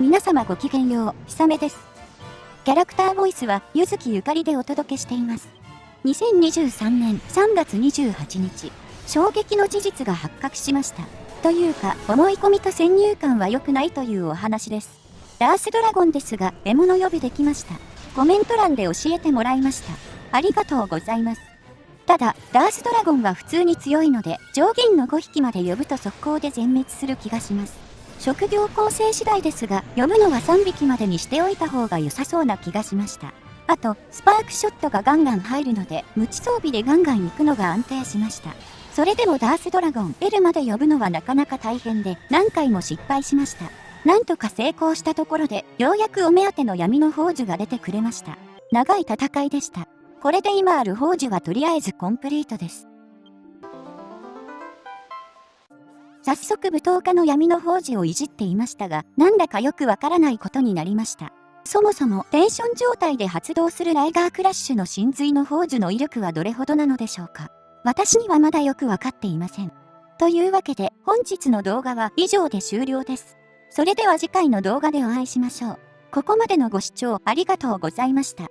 皆様ごきげんよう、ひさめです。キャラクターボイスは、ゆずきゆかりでお届けしています。2023年3月28日、衝撃の事実が発覚しました。というか、思い込みと先入観は良くないというお話です。ダースドラゴンですが、獲物呼びできました。コメント欄で教えてもらいました。ありがとうございます。ただ、ダースドラゴンは普通に強いので、上限の5匹まで呼ぶと速攻で全滅する気がします。職業構成次第ですが、呼ぶのは3匹までにしておいた方が良さそうな気がしました。あと、スパークショットがガンガン入るので、無知装備でガンガン行くのが安定しました。それでもダースドラゴン L まで呼ぶのはなかなか大変で、何回も失敗しました。なんとか成功したところで、ようやくお目当ての闇の宝珠が出てくれました。長い戦いでした。これで今ある宝珠はとりあえずコンプリートです。早速舞踏家の闇の宝珠をいじっていましたが、なんだかよくわからないことになりました。そもそもテンション状態で発動するライガークラッシュの真髄の宝珠の威力はどれほどなのでしょうか私にはまだよくわかっていません。というわけで本日の動画は以上で終了です。それでは次回の動画でお会いしましょう。ここまでのご視聴ありがとうございました。